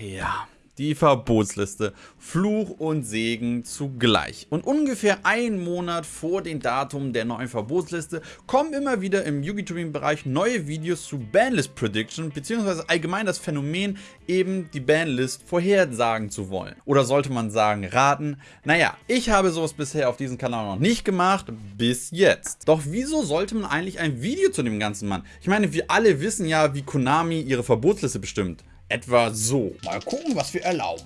ja, die Verbotsliste. Fluch und Segen zugleich. Und ungefähr einen Monat vor dem Datum der neuen Verbotsliste kommen immer wieder im Yugi-Tuning-Bereich neue Videos zu Banlist Prediction, beziehungsweise allgemein das Phänomen, eben die Banlist vorhersagen zu wollen. Oder sollte man sagen, raten? Naja, ich habe sowas bisher auf diesem Kanal noch nicht gemacht, bis jetzt. Doch wieso sollte man eigentlich ein Video zu dem Ganzen machen? Ich meine, wir alle wissen ja, wie Konami ihre Verbotsliste bestimmt. Etwa so. Mal gucken, was wir erlauben.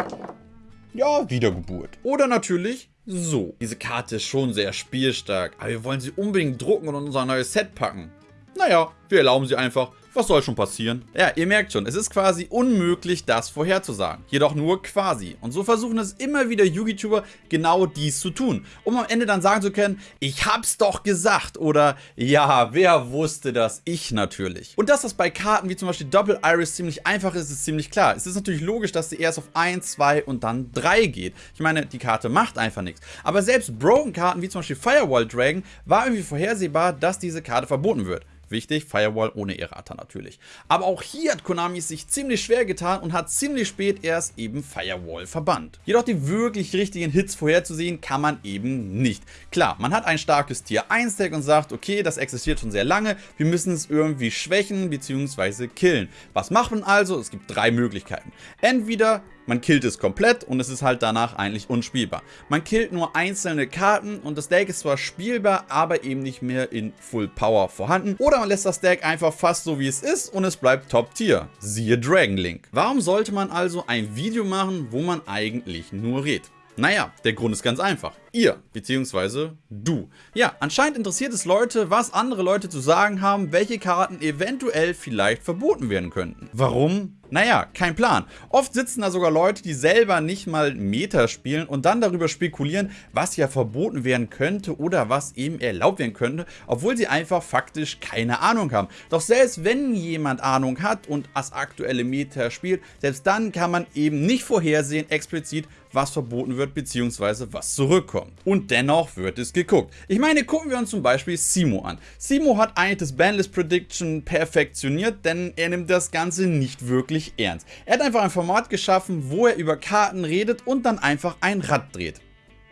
Ja, Wiedergeburt. Oder natürlich so. Diese Karte ist schon sehr spielstark, aber wir wollen sie unbedingt drucken und in unser neues Set packen. Naja, wir erlauben sie einfach was soll schon passieren? Ja, ihr merkt schon, es ist quasi unmöglich, das vorherzusagen. Jedoch nur quasi. Und so versuchen es immer wieder YouTuber genau dies zu tun. Um am Ende dann sagen zu können, ich hab's doch gesagt. Oder, ja, wer wusste das? Ich natürlich. Und dass das bei Karten wie zum Beispiel Double Iris ziemlich einfach ist, ist ziemlich klar. Es ist natürlich logisch, dass sie erst auf 1, 2 und dann 3 geht. Ich meine, die Karte macht einfach nichts. Aber selbst Broken-Karten wie zum Beispiel Firewall Dragon war irgendwie vorhersehbar, dass diese Karte verboten wird. Wichtig, Firewall ohne Errata natürlich. Aber auch hier hat Konami sich ziemlich schwer getan und hat ziemlich spät erst eben Firewall verbannt. Jedoch die wirklich richtigen Hits vorherzusehen kann man eben nicht. Klar, man hat ein starkes Tier 1 Deck und sagt, okay, das existiert schon sehr lange, wir müssen es irgendwie schwächen bzw. killen. Was macht man also? Es gibt drei Möglichkeiten. Entweder man killt es komplett und es ist halt danach eigentlich unspielbar. Man killt nur einzelne Karten und das Deck ist zwar spielbar, aber eben nicht mehr in Full Power vorhanden. Oder man lässt das Deck einfach fast so wie es ist und es bleibt Top Tier. Siehe Dragon Link. Warum sollte man also ein Video machen, wo man eigentlich nur redet? Naja, der Grund ist ganz einfach. Ihr, beziehungsweise du. Ja, anscheinend interessiert es Leute, was andere Leute zu sagen haben, welche Karten eventuell vielleicht verboten werden könnten. Warum? Naja, kein Plan. Oft sitzen da sogar Leute, die selber nicht mal Meta spielen und dann darüber spekulieren, was ja verboten werden könnte oder was eben erlaubt werden könnte, obwohl sie einfach faktisch keine Ahnung haben. Doch selbst wenn jemand Ahnung hat und das aktuelle Meta spielt, selbst dann kann man eben nicht vorhersehen explizit, was verboten wird bzw. was zurückkommt. Und dennoch wird es geguckt. Ich meine, gucken wir uns zum Beispiel Simo an. Simo hat eigentlich das Banlist Prediction perfektioniert, denn er nimmt das Ganze nicht wirklich ernst. Er hat einfach ein Format geschaffen, wo er über Karten redet und dann einfach ein Rad dreht.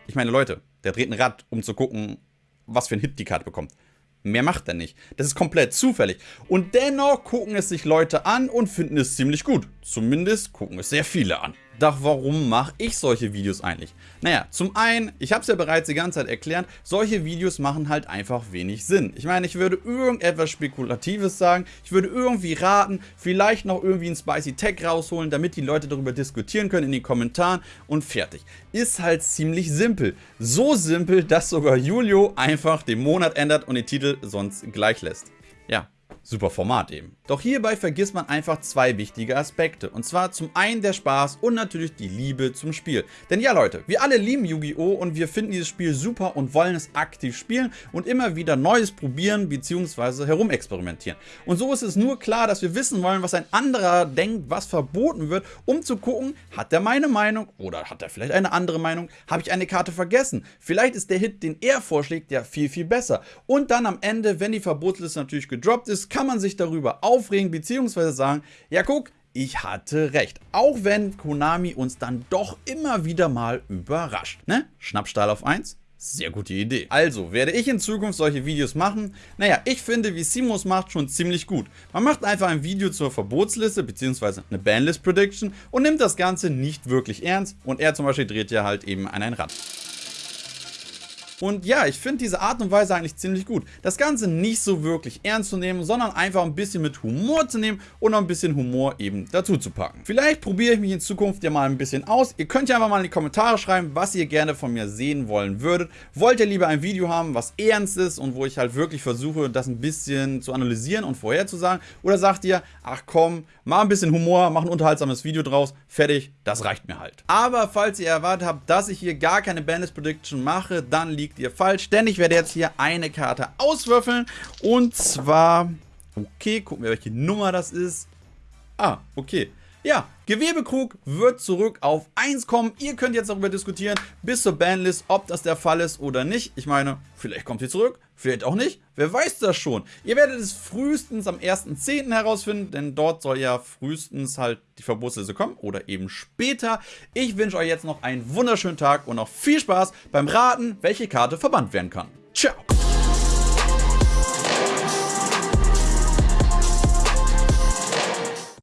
Ich meine Leute, der dreht ein Rad, um zu gucken, was für ein Hit die Karte bekommt. Mehr macht er nicht. Das ist komplett zufällig. Und dennoch gucken es sich Leute an und finden es ziemlich gut. Zumindest gucken es sehr viele an. Doch warum mache ich solche Videos eigentlich? Naja, zum einen, ich habe es ja bereits die ganze Zeit erklärt, solche Videos machen halt einfach wenig Sinn. Ich meine, ich würde irgendetwas Spekulatives sagen, ich würde irgendwie raten, vielleicht noch irgendwie ein Spicy Tech rausholen, damit die Leute darüber diskutieren können in den Kommentaren und fertig. Ist halt ziemlich simpel. So simpel, dass sogar Julio einfach den Monat ändert und den Titel sonst gleich lässt. Ja, super Format eben. Doch hierbei vergisst man einfach zwei wichtige Aspekte. Und zwar zum einen der Spaß und natürlich die Liebe zum Spiel. Denn ja Leute, wir alle lieben Yu-Gi-Oh! und wir finden dieses Spiel super und wollen es aktiv spielen und immer wieder Neues probieren bzw. herumexperimentieren. Und so ist es nur klar, dass wir wissen wollen, was ein anderer denkt, was verboten wird, um zu gucken, hat er meine Meinung oder hat er vielleicht eine andere Meinung? Habe ich eine Karte vergessen? Vielleicht ist der Hit, den er vorschlägt, ja viel, viel besser. Und dann am Ende, wenn die Verbotsliste natürlich gedroppt ist, kann man sich darüber aufregen bzw. sagen, ja guck, ich hatte recht. Auch wenn Konami uns dann doch immer wieder mal überrascht. Ne? Schnappstahl auf 1? Sehr gute Idee. Also, werde ich in Zukunft solche Videos machen? Naja, ich finde, wie Simos macht, schon ziemlich gut. Man macht einfach ein Video zur Verbotsliste bzw. eine Banlist Prediction und nimmt das Ganze nicht wirklich ernst und er zum Beispiel dreht ja halt eben an ein Rad. Und ja, ich finde diese Art und Weise eigentlich ziemlich gut. Das Ganze nicht so wirklich ernst zu nehmen, sondern einfach ein bisschen mit Humor zu nehmen und noch ein bisschen Humor eben dazu zu packen. Vielleicht probiere ich mich in Zukunft ja mal ein bisschen aus. Ihr könnt ja einfach mal in die Kommentare schreiben, was ihr gerne von mir sehen wollen würdet. Wollt ihr lieber ein Video haben, was ernst ist und wo ich halt wirklich versuche, das ein bisschen zu analysieren und vorherzusagen? Oder sagt ihr, ach komm, mach ein bisschen Humor, mach ein unterhaltsames Video draus, fertig, das reicht mir halt. Aber falls ihr erwartet habt, dass ich hier gar keine Bandlist Prediction mache, dann liegt liegt ihr falsch, denn ich werde jetzt hier eine Karte auswürfeln. Und zwar, okay, gucken wir, welche Nummer das ist. Ah, okay. Ja, Gewebekrug wird zurück auf 1 kommen. Ihr könnt jetzt darüber diskutieren, bis zur Banlist, ob das der Fall ist oder nicht. Ich meine, vielleicht kommt sie zurück, vielleicht auch nicht. Wer weiß das schon. Ihr werdet es frühestens am 1.10. herausfinden, denn dort soll ja frühestens halt die Verbotsliste kommen oder eben später. Ich wünsche euch jetzt noch einen wunderschönen Tag und noch viel Spaß beim Raten, welche Karte verbannt werden kann. Ciao!